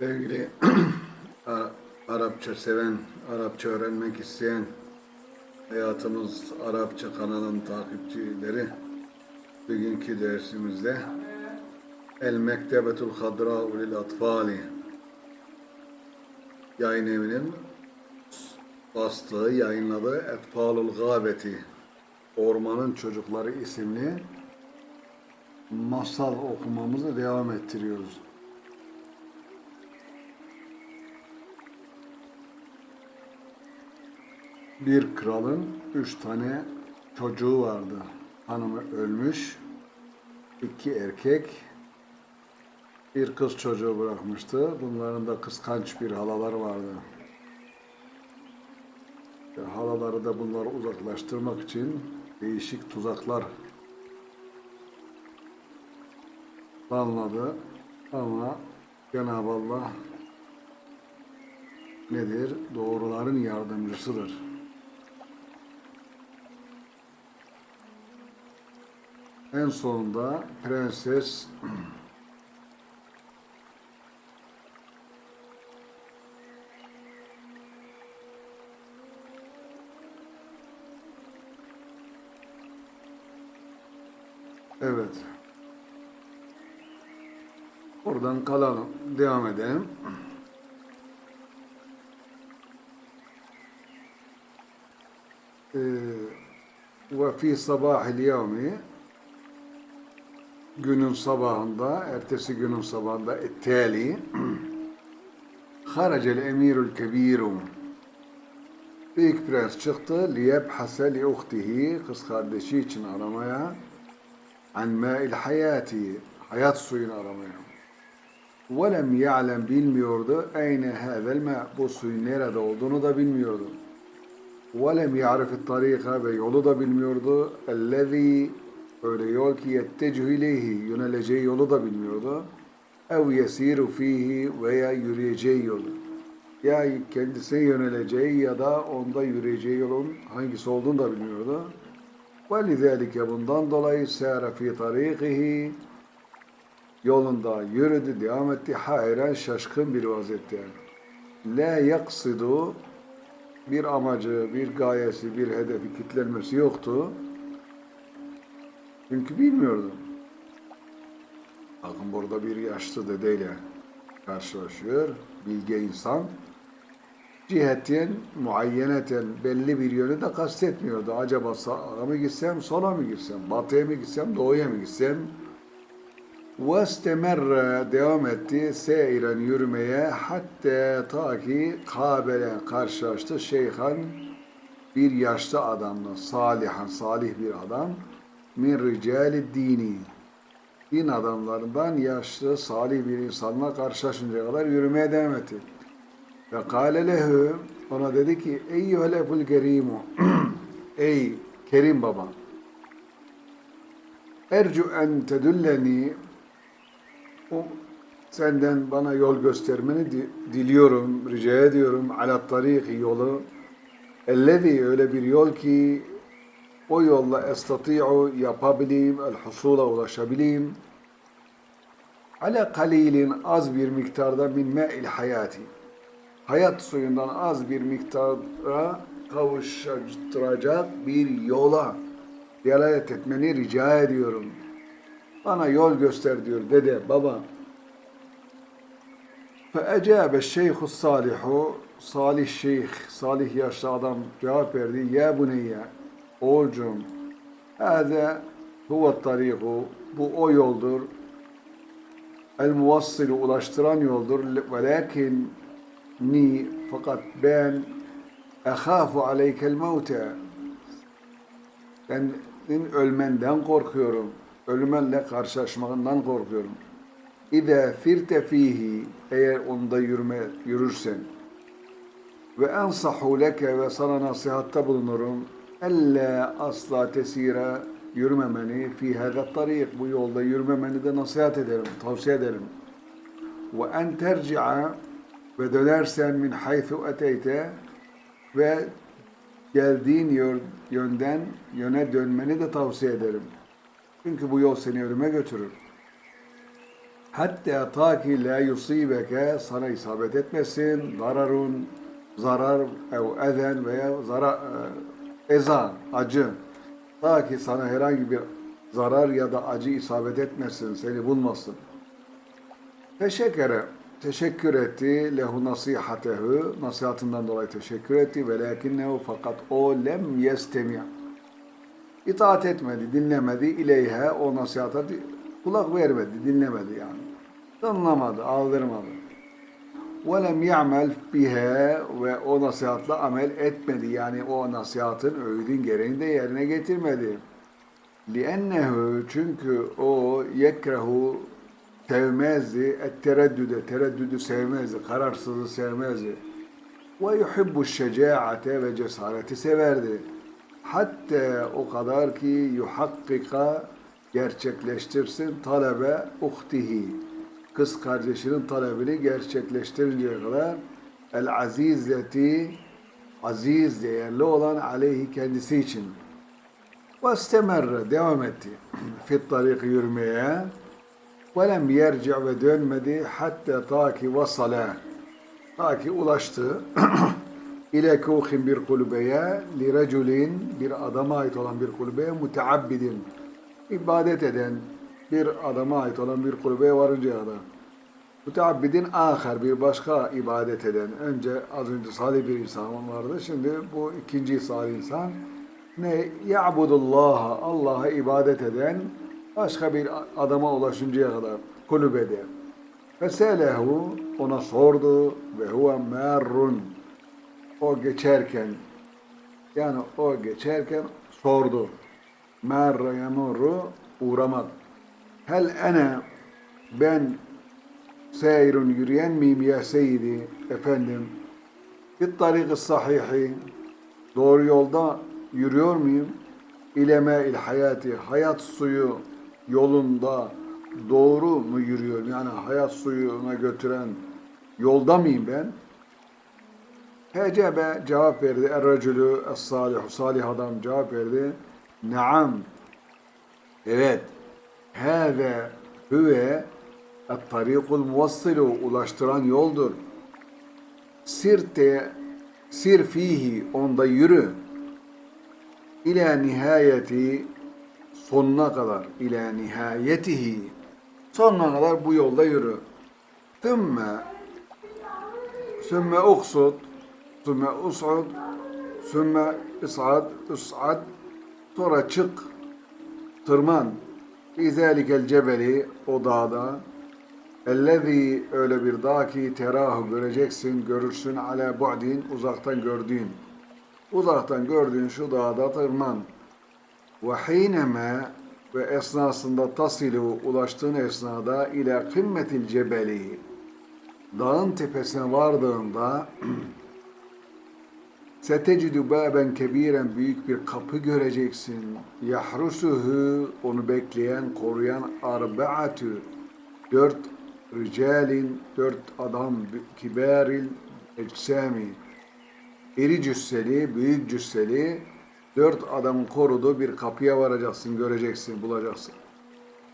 Sevgili Ara- Arapça seven, Arapça öğrenmek isteyen Hayatımız Arapça kanalın takipçileri bugünkü dersimizde El Mektebetul Hadra'u lil Atfali yayın evinin bastığı, yayınladığı Etfalul Gâbeti Ormanın Çocukları isimli masal okumamızı devam ettiriyoruz. Bir kralın üç tane çocuğu vardı. Hanımı ölmüş, iki erkek, bir kız çocuğu bırakmıştı. Bunların da kıskanç bir halaları vardı. Ve halaları da bunları uzaklaştırmak için değişik tuzaklar planladı. Ama Cenab-ı Allah nedir? Doğruların yardımcısıdır. En sonunda prenses Evet. Oradan kalalım. Devam edelim. Ee, ve fi sabahil yevmi günün sabahında, ertesi günün sabahında ettali haracel emirul kebirum Büyük prens çıktı liyebhase li uhtihi kız kardeşi için aramaya an ma'il hayati hayat suyunu aramaya. Velem ya'lem bilmiyordu eyne hâzel ma bu suyun nerede olduğunu da bilmiyordu. Velem ya'rif tarika ve yolu da bilmiyordu. Ellezî öyle yol ki yettecü ileyhi yöneleceği yolu da bilmiyordu. Ev yesiru fihi veya yürüyeceği yolu. Ya kendisine yöneleceği ya da onda yürüyeceği yolun hangisi olduğunu da bilmiyordu. Ve lidelike bundan dolayı seyre fi tarikihi yolunda yürüdü, devam etti. Hayran şaşkın bir vaziyette. La yaksidu bir amacı, bir gayesi, bir hedefi kitlenmesi yoktu. Çünkü bilmiyordu. Bakın burada bir yaşlı dedeyle karşılaşıyor. Bilge insan. Ciheten, muayyeneten belli bir yönü de kastetmiyordu. Acaba sağa mı gitsem, sola mı gitsem, batıya mı gitsem, doğuya mı gitsem? وَاسْتَمَرَّ devam etti seyren yürümeye hatta ta ki kabele karşılaştı şeyhan bir yaşlı adamla salihan salih bir adam min ricali dini din adamlarından yaşlı salih bir insanla karşılaşıncaya kadar yürümeye devam etti. Ve kâle lehu ona dedi ki eyyühel eful kerimu ey kerim baba ercu en tedülleni o senden bana yol göstermeni di- diliyorum, rica ediyorum. Ala tariki yolu. Ellezî öyle bir yol ki o yolla estati'u yapabileyim, el husula ulaşabileyim. Ala kalilin az bir miktarda min me'il hayati. Hayat suyundan az bir miktara kavuşturacak bir yola delalet etmeni rica ediyorum. Bana yol göster diyor dede, baba. فَاَجَابَ الشَّيْخُ الصَّالِحُ Salih şeyh, salih yaşlı adam cevap verdi. Ya buneyye, oğulcum, hâze huve tariku, bu o yoldur. El muvassilu ulaştıran yoldur. Velakin ni, fakat ben ehâfu aleykel mevte. Senin ölmenden korkuyorum. Ölümenle karşılaşmandan korkuyorum. İde firte fihi eğer onda yürüme, yürürsen ve ensahu leke ve sana nasihatta bulunurum elle asla tesire yürümemeni fi tarik bu yolda yürümemeni de nasihat ederim, tavsiye ederim. Ve en terci'a ve dönersen min haythu eteyte ve geldiğin yönden yöne dönmeni de tavsiye ederim. Çünkü bu yol seni ölüme götürür. Hatta ta ki la yusibeke sana isabet etmesin zararun zarar ev ezen veya zarar eza acı ta ki sana herhangi bir zarar ya da acı isabet etmesin seni bulmasın. Teşekkür teşekkür etti lehu nasihatehu nasihatından dolayı teşekkür etti ve lakinnehu fakat o lem yestemi itaat etmedi, dinlemedi ileyhe o nasihata kulak vermedi, dinlemedi yani. Anlamadı, aldırmadı. وَلَمْ يَعْمَلْ biha ve o nasihatla amel etmedi. Yani o nasihatın öğüdün gereğini de yerine getirmedi. لِأَنَّهُ Çünkü o yekrehu sevmezdi. Et-tereddüde, tereddüdü sevmezdi. Kararsızı sevmezdi. Ve yuhibbu şecaate ve cesareti severdi. Hatta o kadar ki yuhakkika gerçekleştirsin talebe uhtihi. Kız kardeşinin talebini gerçekleştirinceye kadar el azizeti aziz değerli olan aleyhi kendisi için. Ve istemerre devam etti. Fit tariki yürümeye ve lem yerci ve dönmedi hatta ta ki vasala ta ki ulaştı ile kuhin bir kulübeye li reculin bir adama ait olan bir kulübeye muteabbidin ibadet eden bir adama ait olan bir kulübeye varıncaya kadar Müteabbidin ahir bir başka ibadet eden. Önce az önce salih bir insan vardı. Şimdi bu ikinci salih insan. Ne? Ya'budullaha. Allah'a ibadet eden başka bir adama ulaşıncaya kadar kulübede. Feselehu ona sordu ve huve merrun. O geçerken yani o geçerken sordu. Merre yamurru uğramak. Hel ene ben seyrun yürüyen miyim ya seyidi efendim bir tariki sahihi doğru yolda yürüyor muyum ileme il hayati hayat suyu yolunda doğru mu yürüyorum yani hayat suyuna götüren yolda mıyım ben Hecebe cevap verdi. Er-racülü salih adam cevap verdi. Naam. Evet. Hâve hüve et-tarikul muvassilu ulaştıran yoldur. Sirte sir fihi onda yürü. İla nihayeti sonuna kadar. ila nihayetihi sonuna kadar bu yolda yürü. Thumma sümme uksud sümme us'ud sümme is'ad is'ad sonra çık. Tırman İzalikel cebeli o dağda ellezî öyle bir dağ ki terahu göreceksin, görürsün ala bu'din uzaktan gördüğün. Uzaktan gördüğün şu dağda tırman. Ve hineme ve esnasında tasilu ulaştığın esnada ile kımmetil cebeli dağın tepesine vardığında Setecidü baben kebiren büyük bir kapı göreceksin. Yahrusuhu onu bekleyen, koruyan arbaatü dört ricalin, dört adam kibaril eczami iri cüsseli, büyük cüsseli dört adamın koruduğu bir kapıya varacaksın, göreceksin, bulacaksın.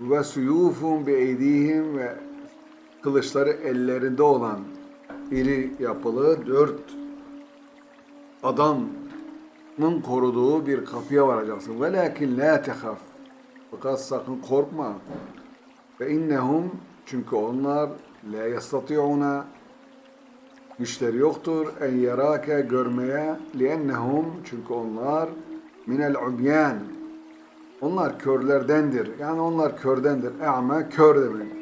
Ve suyufun bi eydihim ve kılıçları ellerinde olan iri yapılı dört adamın koruduğu bir kapıya varacaksın. Velakin la tehaf. Fakat sakın korkma. Ve innehum çünkü onlar la yastati'una güçleri yoktur en yarake görmeye liennehum çünkü onlar minel umyan onlar körlerdendir. Yani onlar kördendir. E'me kör demek.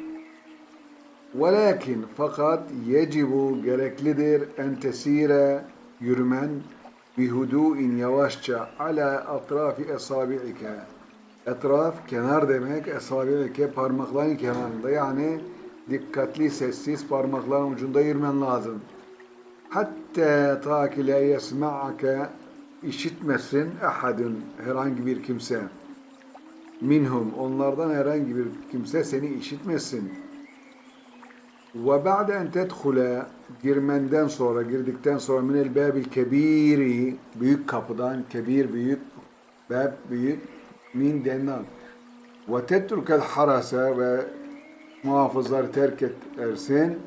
Velakin fakat yecibu gereklidir en tesire yürümen bihudu'in yavaşça ala atrafi esabi'ike. Etraf kenar demek esabi'ike parmakların kenarında yani dikkatli sessiz parmakların ucunda yürümen lazım. Hatta ta ki la yesma'ake işitmesin ehadun herhangi bir kimse. Minhum onlardan herhangi bir kimse seni işitmesin. Ve ba'de en tedhule girmenden sonra, girdikten sonra minel babil kebiri büyük kapıdan, kebir büyük, bab büyük, min denilen. Ve tetrukel harase ve muhafızları terk edersin.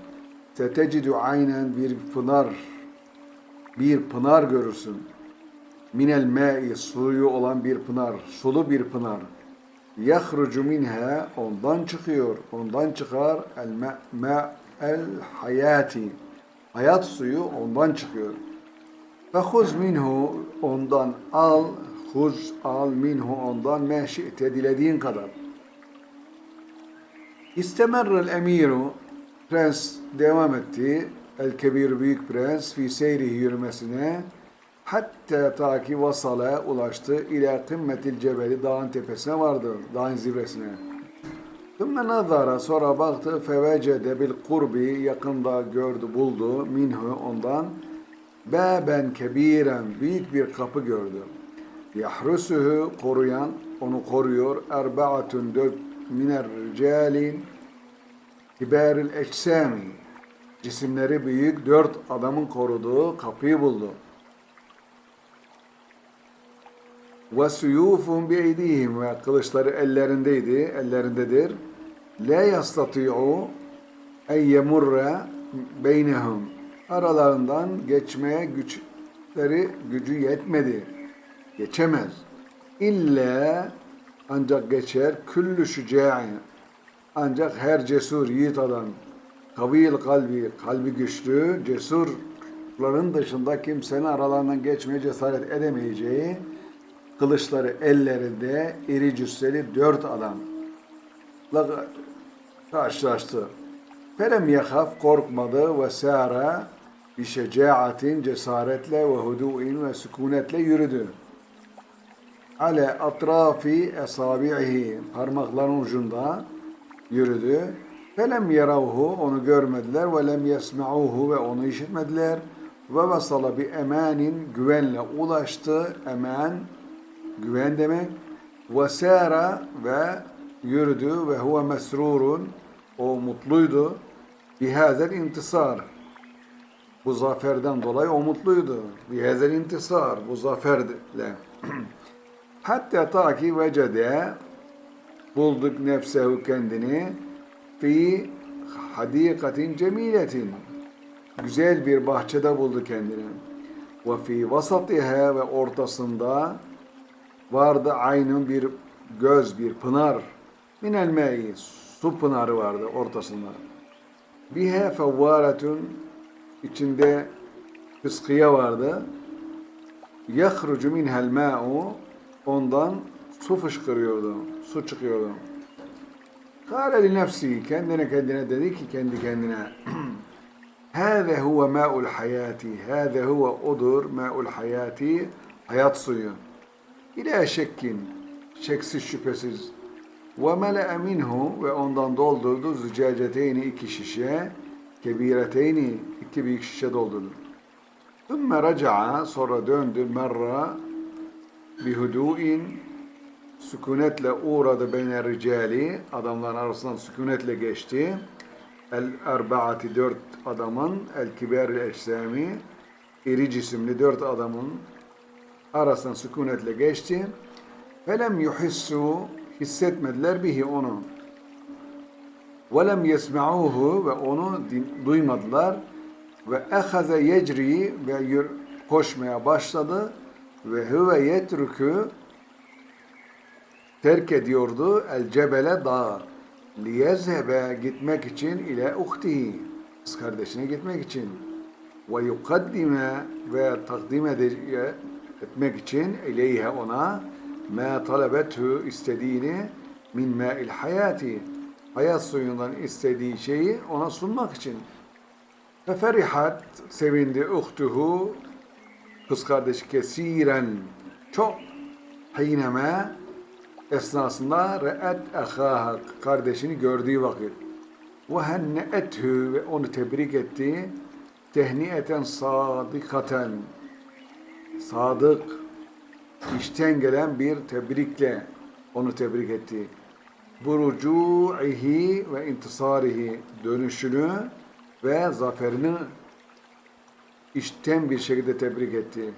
Setecidü aynen bir pınar, bir pınar görürsün. Minel ma'i suyu olan bir pınar, sulu bir pınar. Yahrucu minha ondan çıkıyor, ondan çıkar el ma, el hayati. Hayat suyu ondan çıkıyor. Fehuz minhu ondan al, huz al minhu ondan meşite dilediğin kadar. İstemerrel emiru prens devam etti. El kebir büyük prens fi seyrihi yürümesine hatta ta ki vasala ulaştı ila kımmetil cebeli dağın tepesine vardı. Dağın zirvesine. Thumma nazara sonra baktı fevecede bil kurbi yakında gördü buldu minhu ondan Beben kebiren büyük bir kapı gördü. Yahrusuhu koruyan onu koruyor. Erbaatun dört miner ricalin kibaril eçsami cisimleri büyük dört adamın koruduğu kapıyı buldu. Ve suyufun bi eydihim ve kılıçları ellerindeydi, ellerindedir. La yastati'u en yemurre beynehum aralarından geçmeye güçleri gücü yetmedi. Geçemez. İlla ancak geçer küllü şüca'in ancak her cesur yiğit adam kavil kalbi kalbi güçlü cesurların dışında kimsenin aralarından geçmeye cesaret edemeyeceği kılıçları ellerinde iri cüsseli dört adamla karşılaştı. Felem yahaf korkmadı ve sâra bi şecaatin cesaretle ve hudu'in ve sükunetle yürüdü. Ale atrafi esabi'ihi parmakların ucunda yürüdü. Felem yaravhu onu görmediler ve lem yesma'uhu ve onu işitmediler. Ve vasala bi emanin güvenle ulaştı. Eman güven demek. Ve sâra ve yürüdü ve huve mesrurun o mutluydu. Bihazel intisar. Bu zaferden dolayı o mutluydu. Bihazel intisar. Bu zaferle. Hatta ta ki vecede bulduk nefsehu kendini fi hadikatin cemiletin. Güzel bir bahçede buldu kendini. Ve fi vasatiha ve ortasında vardı aynın bir göz, bir pınar. Minel me'i su pınarı vardı ortasında. Bihe fevvaretun içinde fıskiye vardı. Yahrucu minhel ma'u ondan su fışkırıyordu, su çıkıyordu. Kâle li nefsi kendine kendine dedi ki kendi kendine Hâze huve mâ'ul hayati. Hâze huve odur mâ'ul hayati. Hayat suyu. İlâ şekkin. Şeksiz şüphesiz. Ve mele'e minhu ve ondan doldurdu zücaceteyni iki şişe, kebireteyni iki büyük şişe doldurdu. Thumma raca'a sonra döndü merra bihudu'in sükunetle uğradı beyne ricali adamların arasından sükunetle geçti. El erbaati dört adamın el kiber eşsami iri cisimli dört adamın arasından sükunetle geçti. Felem yuhissu hissetmediler bihi onu. Velem yesma'uhu ve onu duymadılar. Ve ehaze yecri ve koşmaya başladı. Ve huve yetrükü terk ediyordu el cebele dağı. Liyezhebe gitmek için ile uhtihi kız kardeşine gitmek için ve yukaddime ve takdim etmek için ileyhe ona ma talebethu istediğini min ma'il hayati hayat suyundan istediği şeyi ona sunmak için. Ve ferihat sevindi uhtuhu kız kardeşi kesiren çok hineme esnasında re'et ehaha kardeşini gördüğü vakit. Ve henneethü ve onu tebrik etti. Tehniyeten sadikaten sadık işten gelen bir tebrikle onu tebrik etti. Burucu'ihi ve intisarihi dönüşünü ve zaferini işten bir şekilde tebrik etti.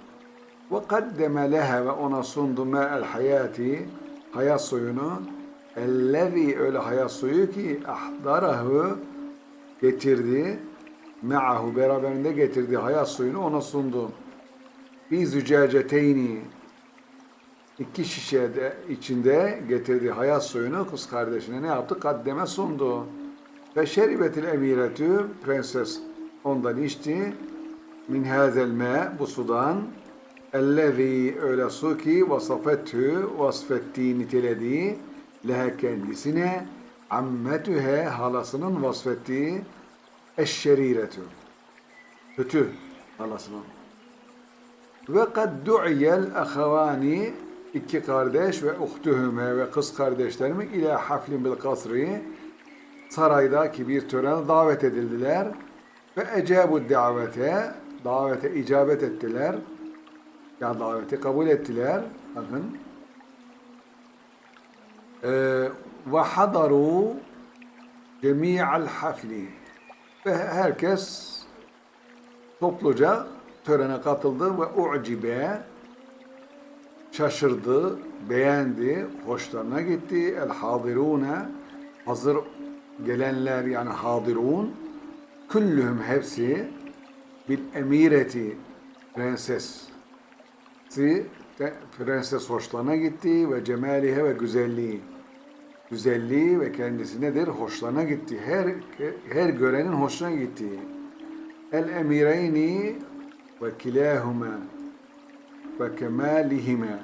Ve kaddeme leha ve ona sundu el hayati hayat suyunu Ellevi öyle hayat suyu ki ahdarahu getirdi. Me'ahu beraberinde getirdiği hayat suyunu ona sundu. Bir zücaceteyni iki şişe de içinde getirdiği hayat suyunu kız kardeşine ne yaptı? Kaddeme sundu. Ve şeribetil emiretü prenses ondan içti. Min hazel me bu sudan ellezî öyle su ki vasafetü vasfettiği nitelediği lehe kendisine ammetühe halasının vasfettiği eşşeriretü kötü halasının ve kad du'iyel ahavani iki kardeş ve uhtuhüme ve kız kardeşlerimi ila haflin bil kasri saraydaki bir törene davet edildiler ve ecabu davete davete icabet ettiler. Ya daveti kabul ettiler. Bakın. Ee, ve hadaru cemi'al hafli. Ve herkes topluca törene katıldı ve u'cibe şaşırdı, beğendi, hoşlarına gitti. El hadirune hazır gelenler yani hadirun küllühüm hepsi bil emireti prenses prenses hoşlarına gitti ve cemalihe ve güzelliği güzelliği ve kendisi nedir? Hoşlarına gitti. Her her görenin hoşuna gitti. El emireyni ve ve kemalihime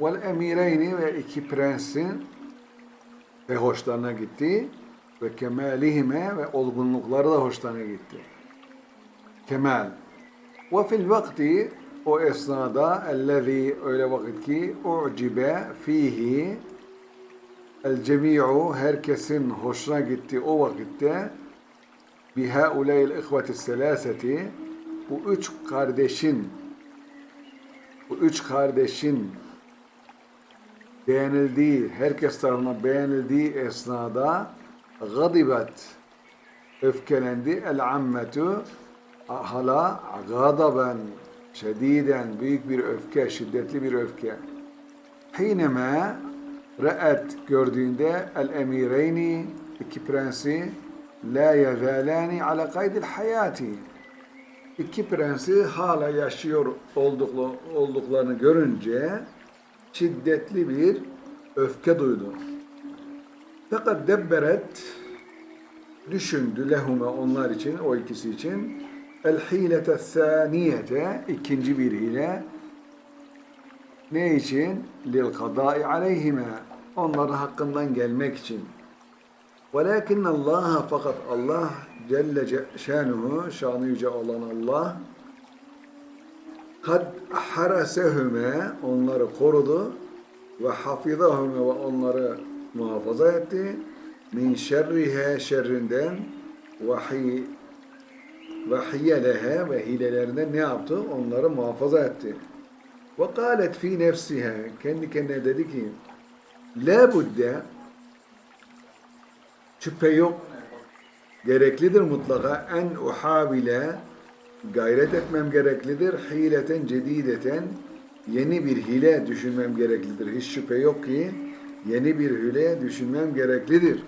vel emireyni ve iki prensin de hoşlarına gitti ve kemalihime ve olgunlukları da hoşlarına gitti. Kemal. Ve fil vakti o esnada ellezî öyle vakit ki u'cibe fihi el cemi'u herkesin hoşuna gitti o vakitte bi hauleyl ihveti selaseti bu üç kardeşin bu üç kardeşin beğenildiği, herkes tarafından beğenildiği esnada gadibet öfkelendi el ammetu hala gadaben şediden büyük bir öfke, şiddetli bir öfke. Hineme re'et gördüğünde el emireyni iki prensi la yezalani ala kaydil hayati iki prensi hala yaşıyor olduklu, olduklarını görünce şiddetli bir öfke duydu. Fakat debberet düşündü lehume onlar için, o ikisi için el hilete saniyete ikinci bir hile ne için? Lil kadai aleyhime onların hakkından gelmek için. Velakin Allah fakat Allah Celle şanuhu şanı yüce olan Allah kad harasehüme onları korudu ve hafizahüme ve onları muhafaza etti min şerrihe şerrinden ve hi ve hiyelehe ve hilelerinden ne yaptı? Onları muhafaza etti. Ve kâlet fi nefsihe kendi kendine dedi ki la budde şüphe yok gereklidir mutlaka en uhabile gayret etmem gereklidir. Hileten cedideten yeni bir hile düşünmem gereklidir. Hiç şüphe yok ki yeni bir hile düşünmem gereklidir.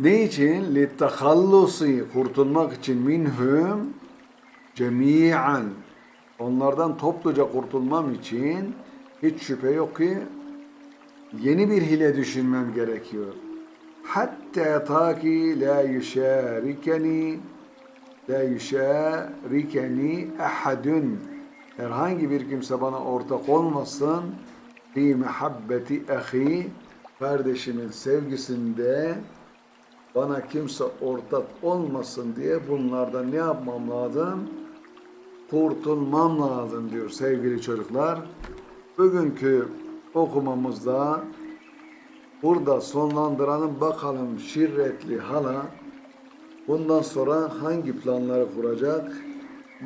Ne için? Littehallusi kurtulmak için minhum cemiyan onlardan topluca kurtulmam için hiç şüphe yok ki yeni bir hile düşünmem gerekiyor. Ta ki la yüşarikeni la yüşarikeni ahadun herhangi bir kimse bana ortak olmasın fi mehabbeti ahi kardeşimin sevgisinde bana kimse ortak olmasın diye bunlardan ne yapmam lazım? Kurtulmam lazım diyor sevgili çocuklar. Bugünkü okumamızda burada sonlandıralım bakalım şirretli hala bundan sonra hangi planları kuracak?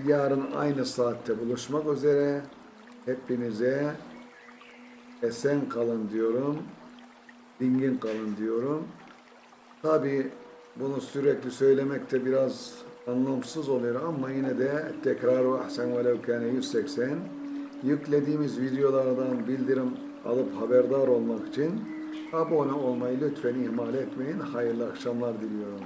Yarın aynı saatte buluşmak üzere hepinize esen kalın diyorum. Dingin kalın diyorum. Tabi bunu sürekli söylemek de biraz anlamsız oluyor ama yine de tekrar ve ahsen velev kâne 180 yüklediğimiz videolardan bildirim alıp haberdar olmak için Abone olmayı lütfen ihmal etmeyin. Hayırlı akşamlar diliyorum.